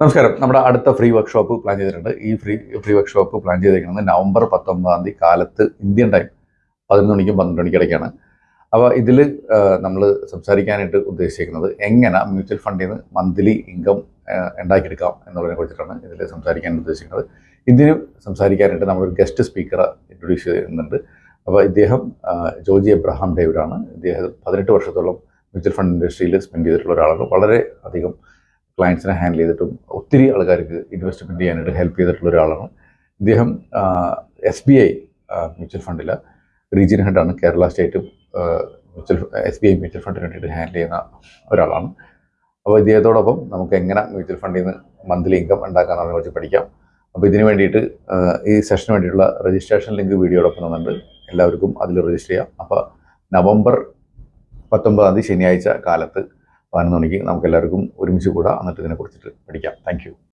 നമസ്കാരം. നമ്മുടെ അടുത്ത ഫ്രീ വർക്ക്ഷോപ്പ് പ്ലാൻ ചെയ്തിട്ടുണ്ട്. ഈ ഫ്രീ ഫ്രീ വർക്ക്ഷോപ്പ് പ്ലാൻ ചെയ്തിരിക്കുന്നത് നവംബർ പത്തൊമ്പതാം തീയതി കാലത്ത് ഇന്ത്യൻ ടൈം പതിനൊന്ന് മണിക്കും പന്ത്രണ്ട് മണിക്കും ഇടയ്ക്കാണ് അപ്പോൾ ഇതിൽ നമ്മൾ സംസാരിക്കാനായിട്ട് ഉദ്ദേശിക്കുന്നത് എങ്ങനെ മ്യൂച്വൽ ഫണ്ടിൽ നിന്ന് മന്ത്ലി ഇൻകം ഉണ്ടാക്കിയെടുക്കാം എന്നുള്ളതിനെ കുറിച്ചിട്ടാണ് ഇതിൽ സംസാരിക്കാൻ ഉദ്ദേശിക്കുന്നത്. ഇതിന് സംസാരിക്കാനായിട്ട് നമ്മളൊരു ഗസ്റ്റ് സ്പീക്കറെ ഇൻട്രൊഡ്യൂസ് ചെയ്യുന്നുണ്ട് അപ്പോൾ ഇദ്ദേഹം ജോജി എബ്രഹാം ഡേവിഡാണ്. ഇദ്ദേഹം പതിനെട്ട് വർഷത്തോളം മ്യൂച്വൽ ഫണ്ട് ഇൻഡസ്ട്രിയിൽ സ്പെൻഡ് ചെയ്തിട്ടുള്ള ഒരാളാണ്. വളരെ അധികം ക്ലയൻസിനെ ഹാൻഡിൽ ചെയ്തിട്ടും ഒത്തിരി ആൾക്കാർക്ക് ഇൻവെസ്റ്റ്മെന്റ് ചെയ്യാനായിട്ട് ഹെൽപ്പ് ചെയ്തിട്ടുള്ള ഒരാളാണ്. ഇദ്ദേഹം എസ് ബി ഐ മ്യൂച്വൽ ഫണ്ടിൽ region ഹെഡാണ് Kerala state mutual S B I mutual ഫണ്ടിന് വേണ്ടിയിട്ട് ഹാൻഡിൽ ചെയ്യുന്ന ഒരാളാണ്. അപ്പോൾ ഇദ്ദേഹത്തോടൊപ്പം നമുക്ക് എങ്ങനെ മ്യൂച്വൽ ഫണ്ടിൽ നിന്ന് മന്ത്ലി ഇൻകം ഉണ്ടാക്കാമെന്നതിനെ കുറിച്ച് പഠിക്കാം. അപ്പോൾ ഇതിന് വേണ്ടിയിട്ട് ഈ സെഷന് വേണ്ടിയിട്ടുള്ള രജിസ്ട്രേഷൻ ലിങ്ക് വീഡിയോടൊപ്പം തന്നിട്ടുണ്ട് എല്ലാവർക്കും അതിൽ രജിസ്റ്റർ ചെയ്യാം. അപ്പോൾ നവംബർ പത്തൊമ്പതാം തീയതി ശനിയാഴ്ച കാലത്ത് പതിനൊന്ന് മണിക്ക് നമുക്ക് എല്ലാവർക്കും ഒരുമിച്ച് കൂടാം. എന്നിട്ട് ഇതിനെക്കുറിച്ചിട്ട് പഠിക്കാം. താങ്ക്